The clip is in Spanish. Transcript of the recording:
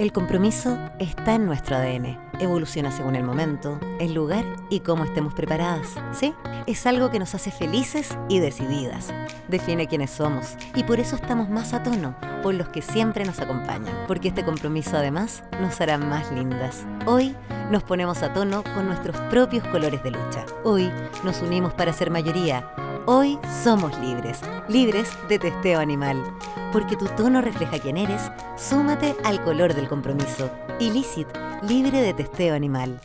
El compromiso está en nuestro ADN. Evoluciona según el momento, el lugar y cómo estemos preparadas. ¿Sí? Es algo que nos hace felices y decididas. Define quiénes somos y por eso estamos más a tono por los que siempre nos acompañan. Porque este compromiso además nos hará más lindas. Hoy nos ponemos a tono con nuestros propios colores de lucha. Hoy nos unimos para ser mayoría. Hoy somos libres, libres de testeo animal porque tu tono refleja quién eres, súmate al color del compromiso. Illicit, libre de testeo animal.